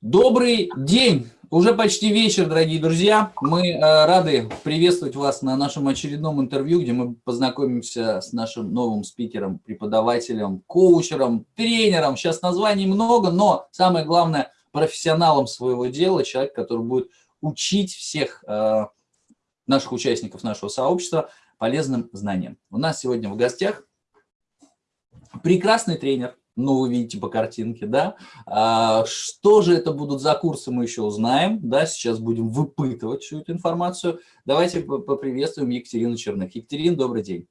Добрый день! Уже почти вечер, дорогие друзья. Мы э, рады приветствовать вас на нашем очередном интервью, где мы познакомимся с нашим новым спикером, преподавателем, коучером, тренером. Сейчас названий много, но самое главное – профессионалом своего дела, человек, который будет учить всех э, наших участников нашего сообщества полезным знаниям. У нас сегодня в гостях прекрасный тренер, ну, вы видите по картинке, да. А, что же это будут за курсы, мы еще узнаем, да, сейчас будем выпытывать всю эту информацию. Давайте поприветствуем Екатерину Черных. Екатерина, добрый день.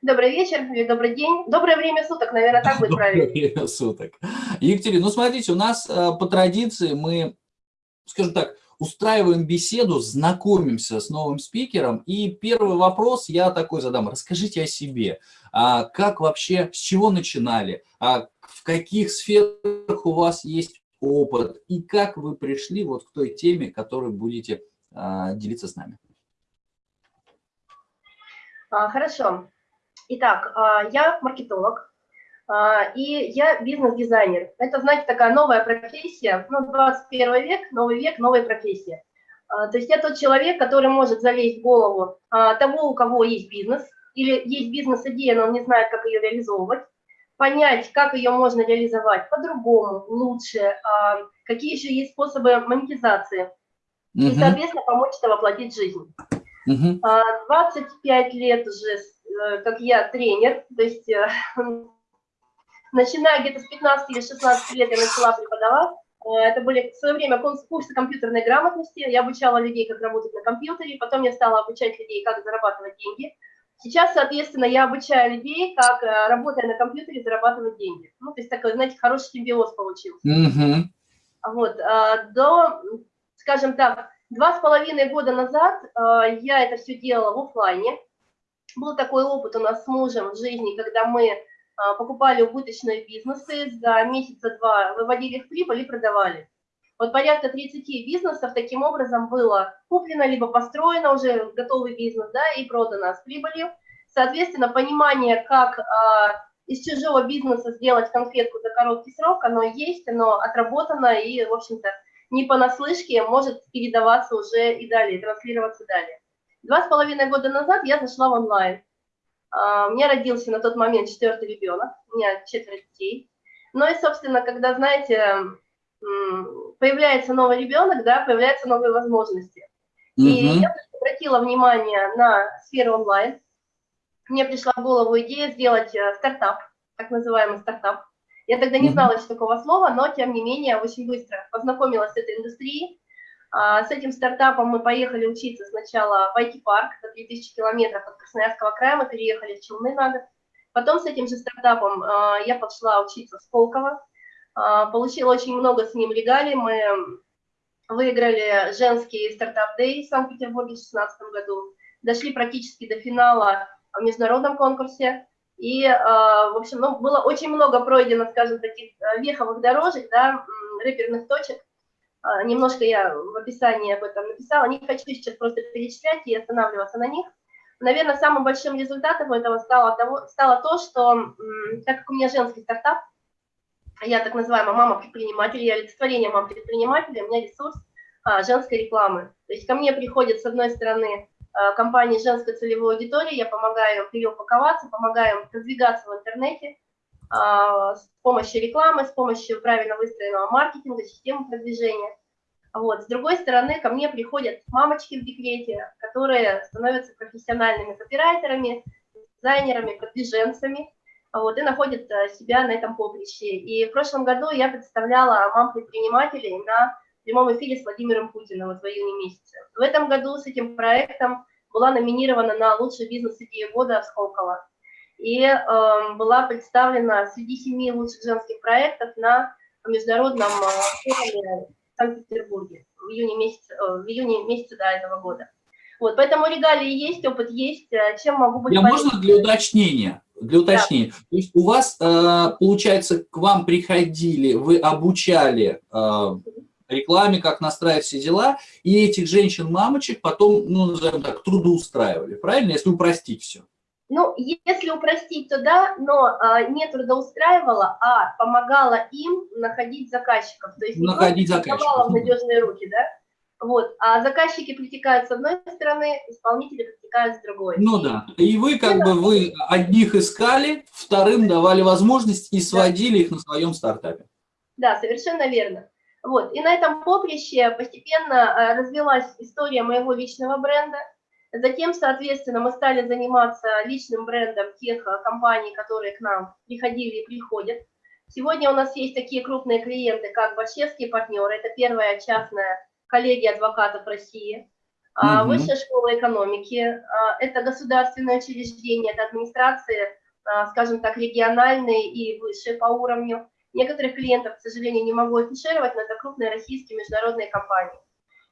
Добрый вечер или добрый день. Доброе время суток, наверное, так будет правильно. Доброе время суток. Екатерина, ну, смотрите, у нас а, по традиции мы, скажем так, устраиваем беседу, знакомимся с новым спикером. И первый вопрос я такой задам. Расскажите о себе. А как вообще, с чего начинали? А в каких сферах у вас есть опыт? И как вы пришли вот к той теме, которую будете а, делиться с нами? А, хорошо. Итак, а, я маркетолог, и я бизнес-дизайнер. Это, знаете, такая новая профессия, ну, 21 век, новый век, новая профессия. А, то есть я тот человек, который может залезть в голову а, того, у кого есть бизнес, или есть бизнес-идея, но он не знает, как ее реализовывать, понять, как ее можно реализовать по-другому, лучше, какие еще есть способы монетизации, и, соответственно, помочь это воплотить в жизнь. -huh. 25 лет уже, э, как я тренер, то есть э, Начиная где-то с 15 или 16 лет я начала преподавать. Э, это были в свое время курсы компьютерной грамотности. Я обучала людей, как работать на компьютере. Потом я стала обучать людей, как зарабатывать деньги. Сейчас, соответственно, я обучаю людей, как, э, работая на компьютере, зарабатывать деньги. Ну, то есть такой, знаете, хороший симбиоз получился. Mm -hmm. Вот, э, до, скажем так, два с половиной года назад я это все делала в офлайне. Был такой опыт у нас с мужем в жизни, когда мы покупали убыточные бизнесы, за месяца-два выводили их в прибыль и продавали. Вот порядка 30 бизнесов таким образом было куплено, либо построено уже готовый бизнес, да, и продано с прибылью. Соответственно, понимание, как а, из чужого бизнеса сделать конфетку за короткий срок, оно есть, оно отработано и, в общем-то, не понаслышке может передаваться уже и далее, транслироваться далее. Два с половиной года назад я зашла в онлайн. А, у меня родился на тот момент четвертый ребенок, у меня четверо детей. Ну и, собственно, когда, знаете, появляется новый ребенок, да, появляются новые возможности. И угу. я обратила внимание на сферу онлайн. Мне пришла в голову идея сделать э, стартап, так называемый стартап. Я тогда не знала еще такого слова, но, тем не менее, очень быстро познакомилась с этой индустрией, с этим стартапом мы поехали учиться сначала в IT-парк, это 3000 километров от Красноярского края, мы переехали в Челны на год. Потом с этим же стартапом а, я пошла учиться в Сколково, а, получила очень много с ним регалий, мы выиграли женский стартап-дэй в Санкт-Петербурге в 2016 году, дошли практически до финала в международном конкурсе, и, в общем, ну, было очень много пройдено, скажем, таких веховых дорожек, да, рэперных точек, а, немножко я в описании об этом написала, не хочу сейчас просто перечислять и останавливаться на них. Наверное, самым большим результатом этого стало, того, стало то, что, так как у меня женский стартап, я так называемая мама-предприниматель, я олицетворение мам-предпринимателя, у меня ресурс а, женской рекламы. То есть ко мне приходят, с одной стороны, а, компании женской целевой аудитории, я помогаю им переупаковаться, помогаю им продвигаться в интернете, а, с помощью рекламы, с помощью правильно выстроенного маркетинга, системы продвижения. Вот. С другой стороны, ко мне приходят мамочки в декрете, которые становятся профессиональными копирайтерами, дизайнерами, продвиженцами, вот, и находят э, себя на этом поприще. И в прошлом году я представляла мам-предпринимателей на прямом эфире с Владимиром Путиным вот в июне месяце. В этом году с этим проектом была номинирована на лучший бизнес-идею года в Сколково и э, была представлена среди семи лучших женских проектов на международном э, форуме Санкт-Петербурге в июне месяце, э, в июне месяце до этого года. Вот, поэтому регалии есть, опыт есть, э, чем могу быть Я можно для уточнения? Для уточнения. Да. То есть у вас, э, получается, к вам приходили, вы обучали рекламе, как настраивать все дела, и этих женщин-мамочек потом, ну, назовем так, трудоустраивали, правильно, если упростить все? Ну, если упростить, то да, но а, не трудоустраивала, а помогала им находить заказчиков. То есть находить заказчиков. в надежные руки, да? Вот, а заказчики притекают с одной стороны, исполнители притекают с другой. Ну да, и вы как бы, вы одних искали, вторым давали возможность и сводили да. их на своем стартапе. Да, совершенно верно. Вот, и на этом поприще постепенно а, развилась история моего личного бренда, Затем, соответственно, мы стали заниматься личным брендом тех э, компаний, которые к нам приходили и приходят. Сегодня у нас есть такие крупные клиенты, как Борщевские партнеры, это первая частная коллегия адвокатов России, mm Высшая школа экономики, а, это государственное учреждение, это администрации, а, скажем так, региональные и высшие по уровню. Некоторых клиентов, к сожалению, не могу афишировать, но это крупные российские международные компании.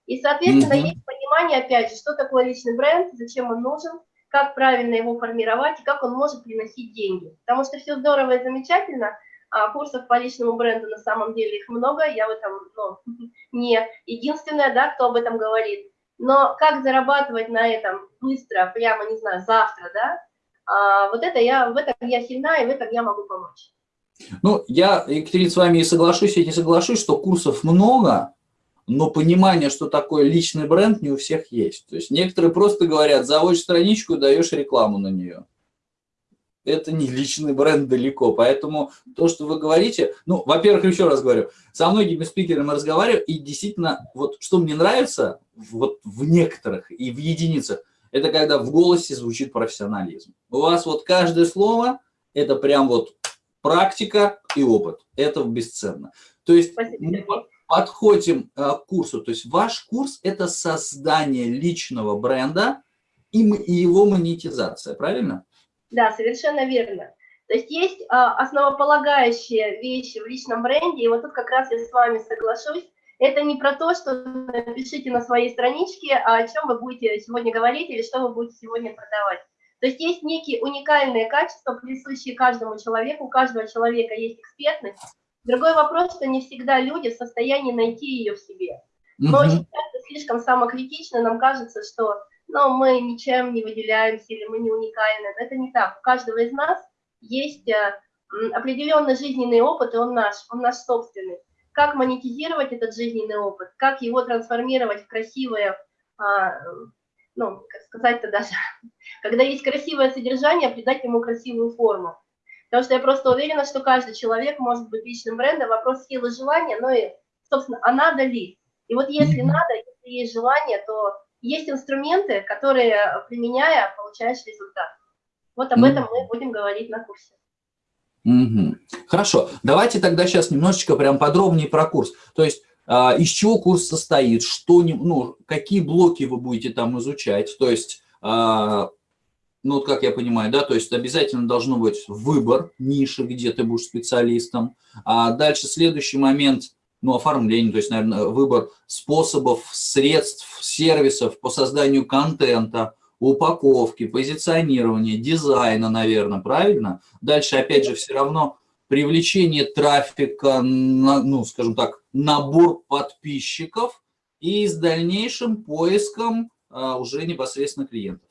И, соответственно, -hmm. есть понимание, опять же, что такое личный бренд, зачем он нужен, как правильно его формировать и как он может приносить деньги. Потому что все здорово и замечательно, а курсов по личному бренду на самом деле их много, я в этом ну, не единственная, да, кто об этом говорит. Но как зарабатывать на этом быстро, прямо, не знаю, завтра, да, а, вот это я, в этом я сильна, и в этом я могу помочь. Ну, я, Екатерина, с вами и соглашусь, и не соглашусь, что курсов много, но понимание, что такое личный бренд, не у всех есть. То есть некоторые просто говорят, заводишь страничку, даешь рекламу на нее. Это не личный бренд далеко, поэтому то, что вы говорите, ну, во-первых, еще раз говорю, со многими спикерами разговариваю, и действительно, вот что мне нравится, вот в некоторых и в единицах, это когда в голосе звучит профессионализм. У вас вот каждое слово, это прям вот практика и опыт. Это бесценно. То есть Спасибо подходим э, к курсу. То есть ваш курс – это создание личного бренда и его монетизация, правильно? Да, совершенно верно. То есть есть а, основополагающие вещи в личном бренде, и вот тут как раз я с вами соглашусь. Это не про то, что напишите на своей страничке, а о чем вы будете сегодня говорить или что вы будете сегодня продавать. То есть есть некие уникальные качества, присущие каждому человеку, у каждого человека есть экспертность, Другой вопрос, что не всегда люди в состоянии найти ее в себе. Но очень часто слишком самокритично нам кажется, что ну, мы ничем не выделяемся или мы не уникальны. Но это не так. У каждого из нас есть э, определенный жизненный опыт, и он наш, он наш собственный. Как монетизировать этот жизненный опыт, как его трансформировать в красивое, а, ну, как сказать-то даже, когда есть красивое содержание, придать ему красивую форму. Потому что я просто уверена, что каждый человек может быть личным брендом. Вопрос силы желания, ну и, собственно, а надо ли? И вот если надо, если есть желание, то есть инструменты, которые, применяя, получаешь результат. Вот об этом мы будем говорить на курсе. Угу. Хорошо, давайте тогда сейчас немножечко прям подробнее про курс. То есть а, из чего курс состоит, что, ну, какие блоки вы будете там изучать, то есть а, ну, вот как я понимаю, да, то есть обязательно должно быть выбор ниши, где ты будешь специалистом. А дальше следующий момент, ну, оформление, то есть, наверное, выбор способов, средств, сервисов по созданию контента, упаковки, позиционирования, дизайна, наверное, правильно? Дальше, опять же, все равно привлечение трафика, ну, скажем так, набор подписчиков и с дальнейшим поиском а, уже непосредственно клиентов.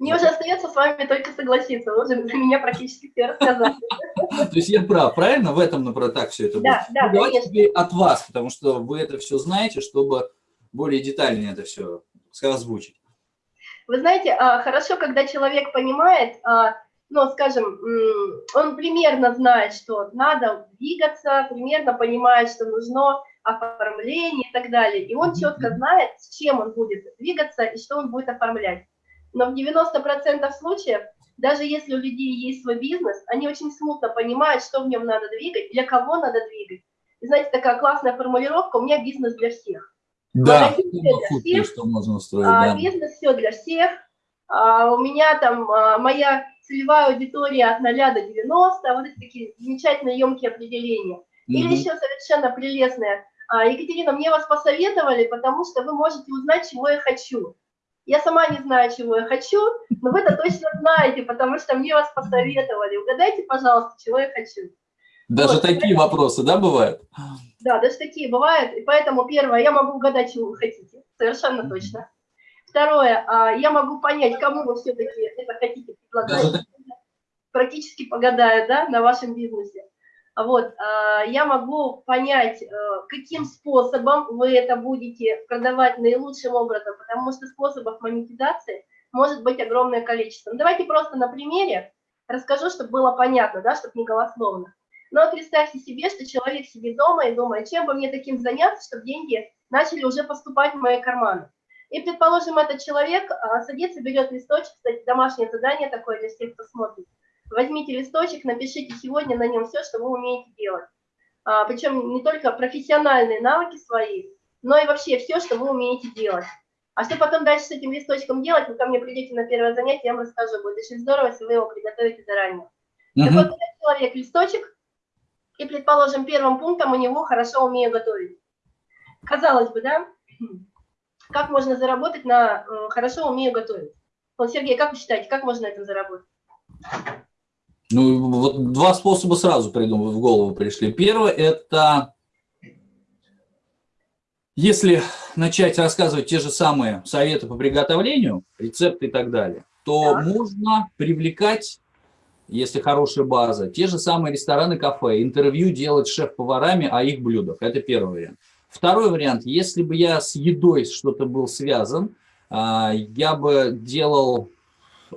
Мне уже остается с вами только согласиться. Вы уже за меня практически все рассказали. То есть я прав, правильно? В этом, например, так все это будет? Да, да, ну, Давайте теперь от вас, потому что вы это все знаете, чтобы более детально это все озвучить. Вы знаете, а, хорошо, когда человек понимает, а, ну, скажем, он примерно знает, что надо двигаться, примерно понимает, что нужно оформление и так далее. И он четко знает, с чем он будет двигаться и что он будет оформлять но в 90% случаев, даже если у людей есть свой бизнес, они очень смутно понимают, что в нем надо двигать, для кого надо двигать. И знаете, такая классная формулировка, у меня бизнес для всех. Да, для всех, что можно устроить, а, да. Бизнес все для всех. А, у меня там а, моя целевая аудитория от 0 до 90, вот эти такие замечательные емкие определения. Угу. Или еще совершенно прелестное. А, Екатерина, мне вас посоветовали, потому что вы можете узнать, чего я хочу. Я сама не знаю, чего я хочу, но вы это точно знаете, потому что мне вас посоветовали. Угадайте, пожалуйста, чего я хочу. Даже вот, такие поэтому... вопросы, да, бывают? Да, даже такие бывают. И поэтому первое, я могу угадать, чего вы хотите. Совершенно точно. Второе, а, я могу понять, кому вы все-таки это хотите предлагать. Практически погадаю, да, на вашем бизнесе. Вот, а, я могу понять, э, каким способом вы это будете продавать наилучшим образом, потому что способов монетизации может быть огромное количество. Ну, давайте просто на примере расскажу, чтобы было понятно, да, чтобы не голословно. Но представьте себе, что человек сидит дома и думает, чем бы мне таким заняться, чтобы деньги начали уже поступать в мои карманы. И, предположим, этот человек а, садится, берет листочек, кстати, домашнее задание такое для всех, кто смотрит. Возьмите листочек, напишите сегодня на нем все, что вы умеете делать. А, причем не только профессиональные навыки свои, но и вообще все, что вы умеете делать. А что потом дальше с этим листочком делать, вы ко мне придете на первое занятие, я вам расскажу. Будет очень здорово, если вы его приготовите заранее. Uh -huh. Так вот, человек листочек, и, предположим, первым пунктом у него «хорошо умею готовить». Казалось бы, да? Как можно заработать на э, «хорошо умею готовить»? Вот, Сергей, как вы считаете, как можно на этом заработать? Ну, вот два способа сразу придумал, в голову пришли. Первое – это если начать рассказывать те же самые советы по приготовлению, рецепты и так далее, то да. можно привлекать, если хорошая база, те же самые рестораны, кафе, интервью делать шеф-поварами о их блюдах. Это первый вариант. Второй вариант, если бы я с едой что-то был связан, а, я бы делал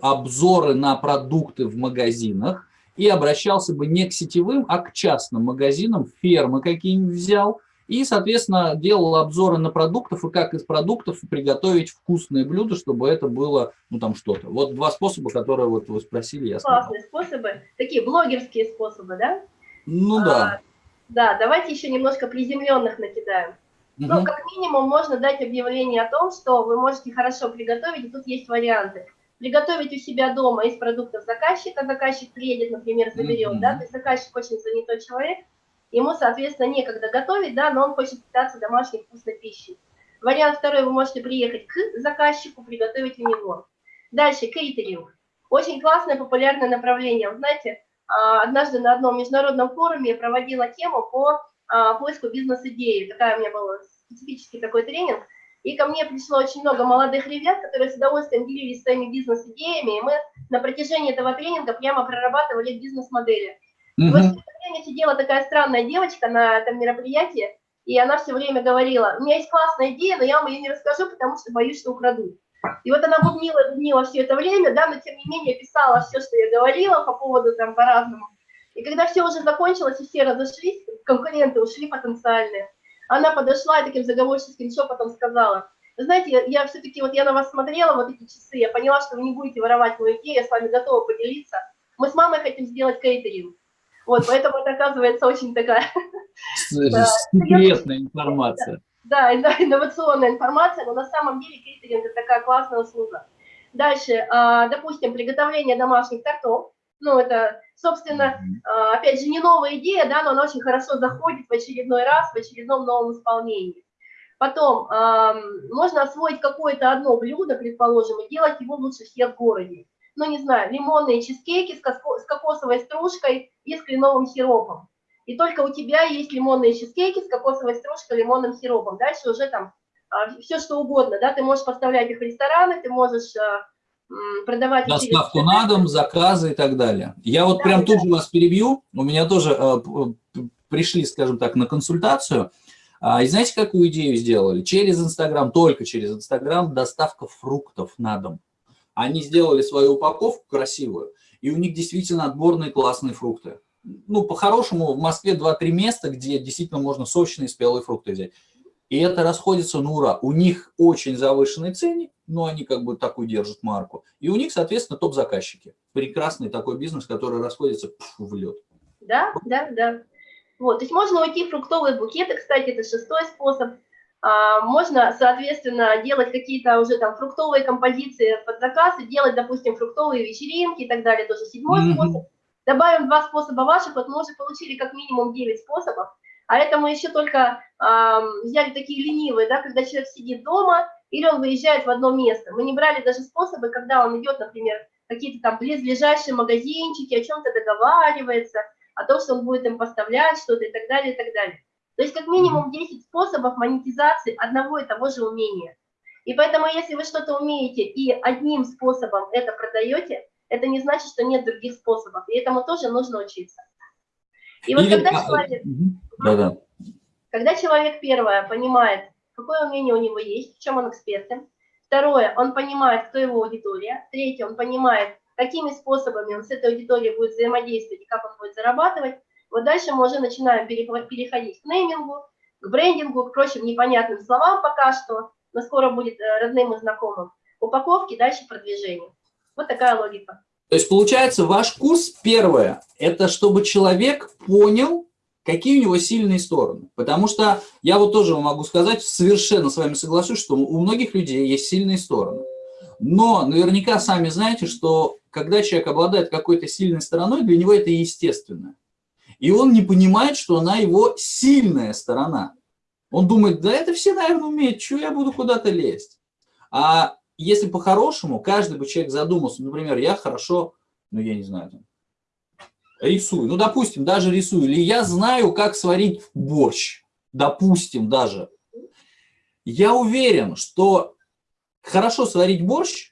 обзоры на продукты в магазинах и обращался бы не к сетевым, а к частным магазинам, фермы какие-нибудь взял, и, соответственно, делал обзоры на продуктов и как из продуктов приготовить вкусные блюда, чтобы это было, ну, там что-то. Вот два способа, которые вот вы спросили, я сказал. Классные способы, такие блогерские способы, да? Ну, а, да. Да, давайте еще немножко приземленных накидаем. Угу. Ну, как минимум, можно дать объявление о том, что вы можете хорошо приготовить, и тут есть варианты приготовить у себя дома из продуктов заказчика, заказчик приедет, например, заберет, mm -hmm. да, то есть заказчик очень занятой человек, ему, соответственно, некогда готовить, да, но он хочет питаться домашней вкусной пищей. Вариант второй, вы можете приехать к заказчику, приготовить у него. Дальше, кейтеринг. Очень классное, популярное направление. Вы знаете, а, однажды на одном международном форуме я проводила тему по а, поиску бизнес-идеи. Такая у меня была специфический такой тренинг. И ко мне пришло очень много молодых ребят, которые с удовольствием делились своими бизнес-идеями, и мы на протяжении этого тренинга прямо прорабатывали бизнес-модели. Mm -hmm. Вот в время сидела такая странная девочка на этом мероприятии, и она все время говорила, у меня есть классная идея, но я вам ее не расскажу, потому что боюсь, что украду. И вот она бубнила, бубнила все это время, да, но тем не менее писала все, что я говорила по поводу там по-разному. И когда все уже закончилось и все разошлись, конкуренты ушли потенциальные, она подошла и таким заговорческим шепотом сказала, знаете, я, я все-таки, вот я на вас смотрела вот эти часы, я поняла, что вы не будете воровать мою идею, я с вами готова поделиться. Мы с мамой хотим сделать кейтеринг. Вот, поэтому это оказывается очень такая... Секретная информация. Да, да, инновационная информация, но на самом деле кейтеринг – это такая классная услуга. Дальше, а, допустим, приготовление домашних тортов. Ну, это, собственно, а, опять же, не новая идея, да, но она очень хорошо заходит в очередной раз, в очередном новом исполнении. Потом, можно освоить какое-то одно блюдо, предположим, и делать его лучше всех в городе. Ну, не знаю, лимонные чизкейки с кокосовой стружкой и с кленовым сиропом. И только у тебя есть лимонные чизкейки с кокосовой стружкой, лимонным сиропом. Дальше уже там а, все что угодно, да, ты можешь поставлять их в рестораны, ты можешь а, продавать... Доставку на дом, заказы и так далее. Я вот да, прям да. тут же вас перебью, у меня тоже э, пришли, скажем так, на консультацию, а, и знаете, какую идею сделали? Через Инстаграм, только через Инстаграм, доставка фруктов на дом. Они сделали свою упаковку красивую, и у них действительно отборные классные фрукты. Ну, по-хорошему, в Москве 2-3 места, где действительно можно сочные спелые фрукты взять. И это расходится на ура. У них очень завышенный ценник, но они как бы такую держат марку. И у них, соответственно, топ-заказчики. Прекрасный такой бизнес, который расходится в лед. Да, да, да. Вот, то есть можно уйти в фруктовые букеты, кстати, это шестой способ. А, можно, соответственно, делать какие-то уже там фруктовые композиции под заказ и делать, допустим, фруктовые вечеринки и так далее, тоже седьмой mm -hmm. способ. Добавим два способа ваших, вот мы уже получили как минимум 9 способов. А это мы еще только э, взяли такие ленивые, да, когда человек сидит дома или он выезжает в одно место. Мы не брали даже способы, когда он идет, например, какие-то там близлежащие магазинчики, о чем-то договаривается, о том, что он будет им поставлять что-то и так далее, и так далее. То есть как минимум 10 способов монетизации одного и того же умения. И поэтому, если вы что-то умеете и одним способом это продаете, это не значит, что нет других способов. И этому тоже нужно учиться. И вот Или- когда а, человек. Да-да. когда человек, первое, понимает, какое умение у него есть, в чем он экспертен. Второе, он понимает, кто его аудитория. Третье, он понимает, какими способами он с этой аудиторией будет взаимодействовать и как он будет зарабатывать. Вот дальше мы уже начинаем переходить к неймингу, к брендингу, к прочим непонятным словам пока что, но скоро будет э, родным и знакомым. Упаковки, дальше продвижение. Вот такая логика. То есть, получается, ваш курс, первое, это чтобы человек понял, какие у него сильные стороны. Потому что я вот тоже могу сказать, совершенно с вами соглашусь, что у многих людей есть сильные стороны. Но наверняка сами знаете, что когда человек обладает какой-то сильной стороной, для него это естественно. И он не понимает, что она его сильная сторона. Он думает, да это все, наверное, умеют, что я буду куда-то лезть. А если по-хорошему, каждый бы человек задумался, например, я хорошо, ну я не знаю, там, рисую, ну допустим, даже рисую, или я знаю, как сварить борщ, допустим, даже. Я уверен, что хорошо сварить борщ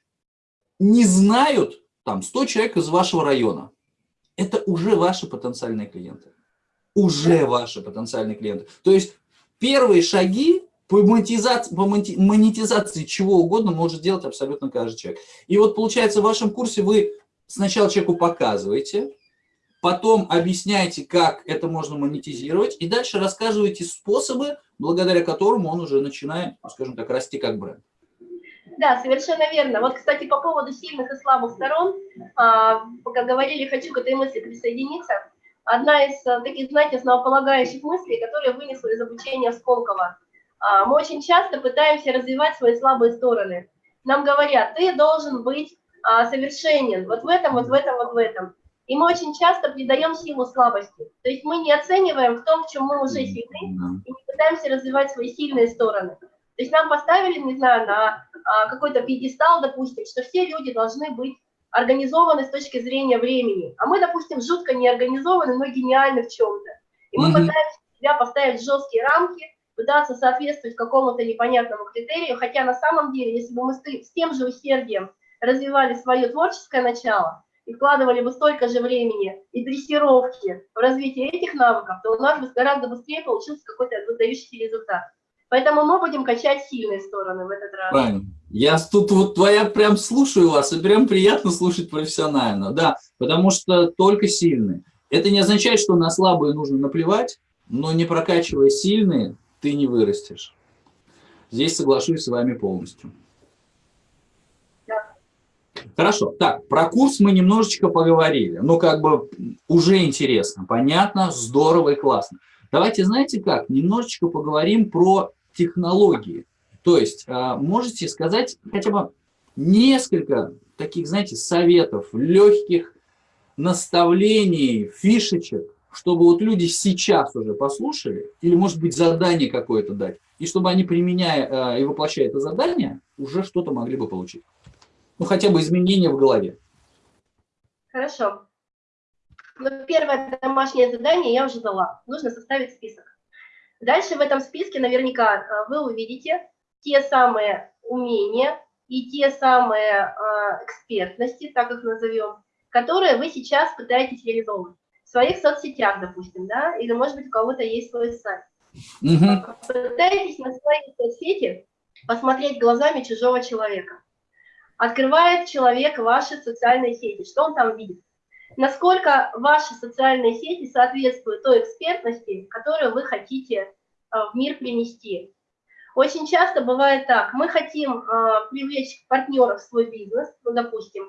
не знают там 100 человек из вашего района. Это уже ваши потенциальные клиенты. Уже ваши потенциальные клиенты. То есть первые шаги по монетизации, по монетизации чего угодно может сделать абсолютно каждый человек. И вот получается в вашем курсе вы сначала человеку показываете, потом объясняете, как это можно монетизировать, и дальше рассказываете способы, благодаря которым он уже начинает, ну, скажем так, расти как бренд. Да, совершенно верно. Вот, кстати, по поводу сильных и слабых сторон, а, пока говорили, хочу к этой мысли присоединиться. Одна из а, таких, знаете, основополагающих мыслей, которые вынесла из обучения Сколково. А, Мы очень часто пытаемся развивать свои слабые стороны. Нам говорят, ты должен быть а, совершенен вот в этом, вот в этом, вот в этом. И мы очень часто придаем силу слабости. То есть мы не оцениваем в том, в чем мы уже сильны, и не пытаемся развивать свои сильные стороны. То есть нам поставили, не знаю, на а, какой-то пьедестал, допустим, что все люди должны быть организованы с точки зрения времени. А мы, допустим, жутко не организованы, но гениальны в чем-то. И мы пытаемся себя поставить в жесткие рамки, пытаться соответствовать какому-то непонятному критерию, хотя на самом деле, если бы мы с тем же усердием развивали свое творческое начало и вкладывали бы столько же времени и дрессировки в развитие этих навыков, то у нас бы гораздо быстрее получился какой-то выдающийся результат. Поэтому мы будем качать сильные стороны в этот раз. Правильно. Я тут вот твоя прям слушаю вас, и прям приятно слушать профессионально. Да, потому что только сильные. Это не означает, что на слабые нужно наплевать, но не прокачивая сильные, ты не вырастешь. Здесь соглашусь с вами полностью. Хорошо. Так, про курс мы немножечко поговорили. Ну, как бы уже интересно, понятно, здорово и классно. Давайте, знаете как, немножечко поговорим про технологии. То есть, а, можете сказать хотя бы несколько таких, знаете, советов, легких наставлений, фишечек, чтобы вот люди сейчас уже послушали, или, может быть, задание какое-то дать, и чтобы они, применяя э, и воплощая это задание, уже что-то могли бы получить. Ну, хотя бы изменения в голове. Хорошо. Ну, первое домашнее задание я уже дала. Нужно составить список. Дальше в этом списке наверняка э, вы увидите те самые умения и те самые э, экспертности, так их назовем, которые вы сейчас пытаетесь реализовывать. В своих соцсетях, допустим, да, или, может быть, у кого-то есть свой сайт. Мгм. Пытаетесь на своей соцсети посмотреть глазами чужого человека. Открывает человек ваши социальные сети. Что он там видит? Насколько ваши социальные сети соответствуют той экспертности, которую вы хотите э, в мир принести. Очень часто бывает так, мы хотим э, привлечь партнеров в свой бизнес, ну, допустим,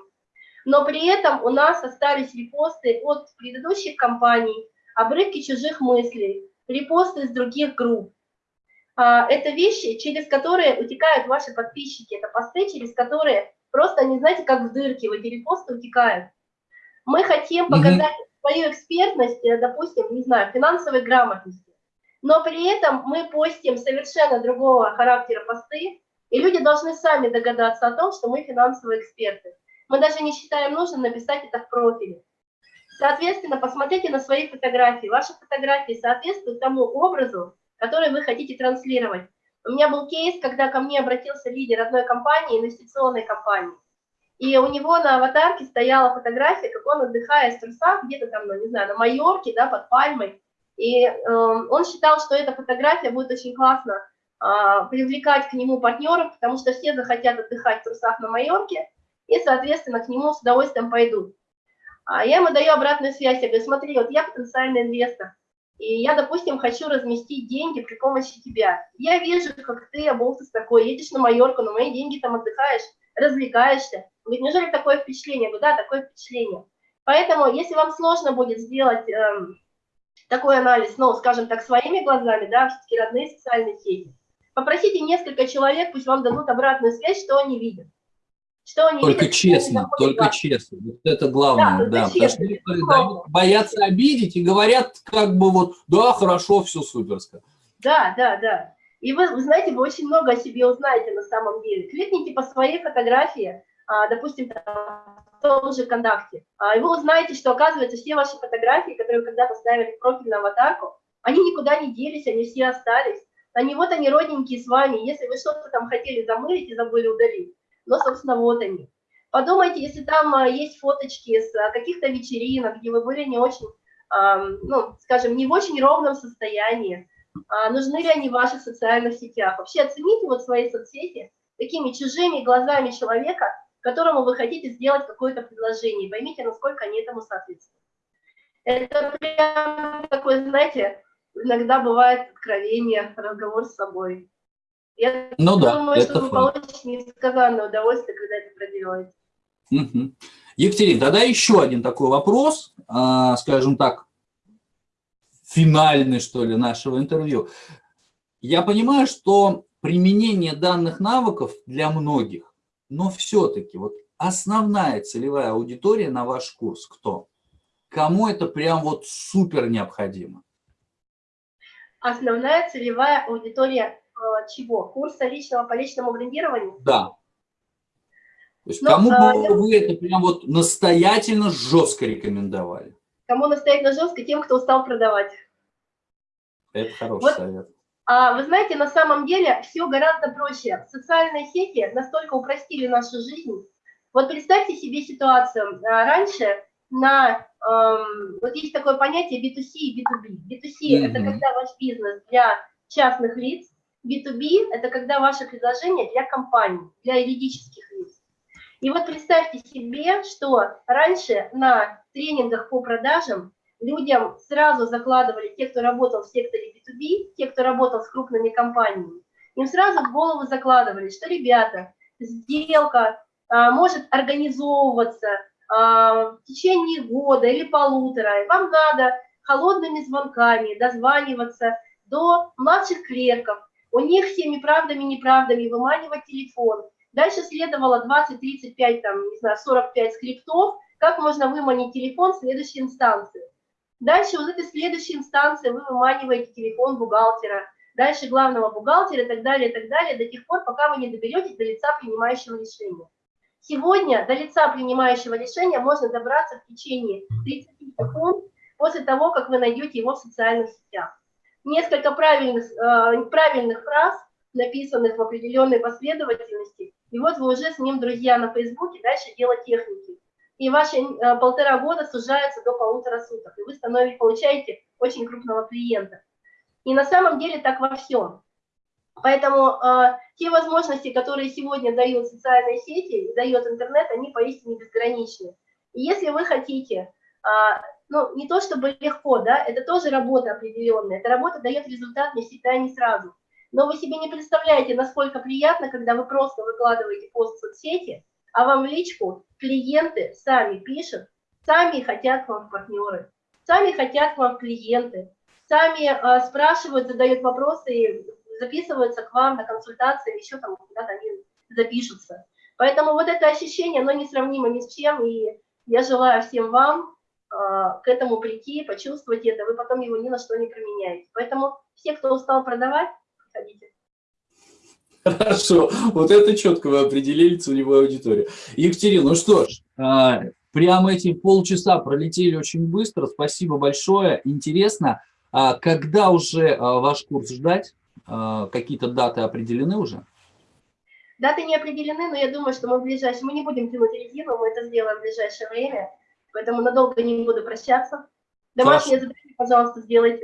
но при этом у нас остались репосты от предыдущих компаний, обрывки чужих мыслей, репосты из других групп. А, Это вещи, через которые утекают ваши подписчики, это посты, через которые просто, они, знаете, как в дырке, в эти репосты утекают. Мы хотим показать свою экспертность, э, допустим, не знаю, финансовой грамотности, но при этом мы постим совершенно другого характера посты, и люди должны сами догадаться о том, что мы финансовые эксперты. Мы даже не считаем нужным написать это в профиле. Соответственно, посмотрите на свои фотографии. Ваши фотографии соответствуют тому образу, который вы хотите транслировать. У меня был кейс, когда ко мне обратился лидер одной компании, инвестиционной компании. И у него на аватарке стояла фотография, как он отдыхает в трусах, где-то там, ну, не знаю, на Майорке, да, под пальмой. И э, он считал, что эта фотография будет очень классно э, привлекать к нему партнеров, потому что все захотят отдыхать в трусах на Майорке, и, соответственно, к нему с удовольствием пойдут. А я ему даю обратную связь, я говорю, смотри, вот я потенциальный инвестор, и я, допустим, хочу разместить деньги при помощи тебя. Я вижу, как ты, оболтус такой, едешь на Майорку, на мои деньги там отдыхаешь, развлекаешься. Говорит, неужели такое впечатление? Я говорю, да, такое впечатление. Поэтому, если вам сложно будет сделать э, такой анализ, ну, скажем так, своими глазами, да, все-таки родные социальные сети, попросите несколько человек, пусть вам дадут обратную связь, что они видят. Что они только видят, честно, только вас. честно. Вот это главное, да. да честно. Потому что боятся обидеть и говорят как бы вот, да, хорошо, все суперско. Да, да, да. И вы, вы знаете, вы очень много о себе узнаете на самом деле. Кликните по своей фотографии, а, допустим, в том же ВКонтакте, а, и вы узнаете, что, оказывается, все ваши фотографии, которые когда-то ставили в профиль на аватарку, они никуда не делись, они все остались. Они вот они родненькие с вами. Если вы что-то там хотели замылить и забыли удалить, но, собственно, вот они. Подумайте, если там а, есть фоточки с каких-то вечеринок, где вы были не очень, ну, скажем, не в очень ровном состоянии, нужны ли они в ваших социальных сетях. Вообще оцените вот свои соцсети такими чужими глазами человека, которому вы хотите сделать какое-то предложение. Поймите, насколько они этому соответствуют. Это прям такой, знаете, иногда бывает откровение, разговор с собой. Я ну думаю, да, что вы получите несказанное удовольствие, когда это проделаете. Угу. Екатерина, тогда еще один такой вопрос, а, скажем так, финальный, что ли, нашего интервью. Я понимаю, что применение данных навыков для многих, но все-таки вот основная целевая аудитория на ваш курс кто? Кому это прям вот супер необходимо? Основная целевая аудитория чего? Курса личного по личному брендированию? Да. То есть Но, кому а, бы вы это прям вот настоятельно жестко рекомендовали? Кому настоятельно жестко? Тем, кто устал продавать. Это хороший вот, совет. А, вы знаете, на самом деле все гораздо проще. Социальные сети настолько упростили нашу жизнь. Вот представьте себе ситуацию. А, раньше на, эм, вот есть такое понятие B2C и B2B. B2C mm -hmm. – это когда ваш бизнес для частных лиц, B2B – это когда ваше предложение для компаний, для юридических лиц. И вот представьте себе, что раньше на тренингах по продажам людям сразу закладывали, те, кто работал в секторе B2B, те, кто работал с крупными компаниями, им сразу в голову закладывали, что, ребята, сделка а, может организовываться а, в течение года или полутора, и вам надо холодными звонками дозваниваться до младших клерков, у них всеми правдами неправдами выманивать телефон. Дальше следовало 20, 35, там, не знаю, 45 скриптов, как можно выманить телефон следующей инстанции. Дальше вот этой следующей инстанции вы выманиваете телефон бухгалтера, дальше главного бухгалтера и так далее, и так далее, до тех пор, пока вы не доберетесь до лица принимающего решения. Сегодня до лица принимающего решения можно добраться в течение 30 секунд после того, как вы найдете его в социальных сетях. Несколько правильных, э, правильных фраз, написанных в определенной последовательности, и вот вы уже с ним друзья на Фейсбуке, дальше дело техники и ваши э, полтора года сужаются до полутора суток, и вы становитесь, получаете очень крупного клиента. И на самом деле так во всем. Поэтому э, те возможности, которые сегодня дают социальные сети, дает интернет, они поистине безграничны. И если вы хотите, э, ну, не то чтобы легко, да, это тоже работа определенная, эта работа дает результат не всегда и не сразу. Но вы себе не представляете, насколько приятно, когда вы просто выкладываете пост в соцсети, а вам в личку клиенты сами пишут, сами хотят к вам партнеры, сами хотят к вам клиенты, сами э, спрашивают, задают вопросы и записываются к вам на консультации, еще там куда-то они запишутся. Поэтому вот это ощущение, оно несравнимо ни с чем, и я желаю всем вам к этому прийти, почувствовать это, вы потом его ни на что не променяете. Поэтому все, кто устал продавать, приходите. Хорошо, вот это четко вы определили целевую аудиторию. Екатерина, ну что ж, а, прямо эти полчаса пролетели очень быстро, спасибо большое, интересно. А когда уже а, ваш курс ждать? какие-то даты определены уже? Даты не определены, но я думаю, что мы в ближайшее, мы не будем тянуть резину, мы это сделаем в ближайшее время, поэтому надолго не буду прощаться. Домашнее задание, пожалуйста, сделайте.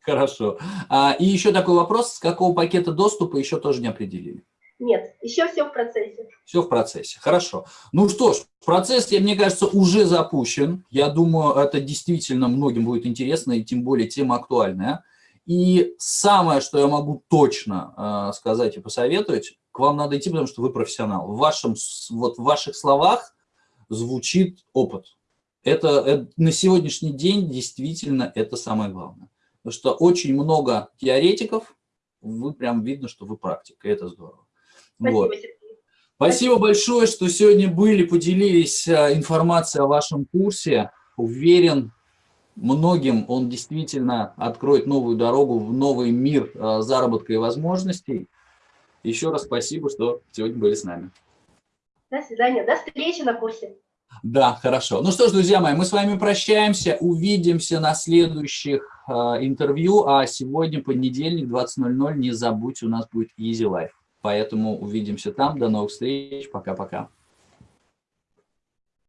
Хорошо. А, и еще такой вопрос, с какого пакета доступа еще тоже не определили? Нет, еще все в процессе. Все в процессе, хорошо. Ну что ж, процесс, мне кажется, уже запущен. Я думаю, это действительно многим будет интересно, и тем более тема актуальная. И самое, что я могу точно э, сказать и посоветовать, к вам надо идти, потому что вы профессионал. В, вашем, вот в ваших словах звучит опыт. Это, это на сегодняшний день действительно это самое главное. Потому что очень много теоретиков, вы прям видно, что вы практик, и это здорово. Спасибо, вот. Спасибо большое, что сегодня были, поделились э, информацией о вашем курсе. Уверен, многим он действительно откроет новую дорогу в новый мир э, заработка и возможностей. Еще раз спасибо, что сегодня были с нами. До свидания. До встречи на курсе. Да, хорошо. Ну что ж, друзья мои, мы с вами прощаемся. Увидимся на следующих э, интервью. А сегодня понедельник, 20.00. Не забудь, у нас будет Easy Life. Поэтому увидимся там. До новых встреч. Пока-пока.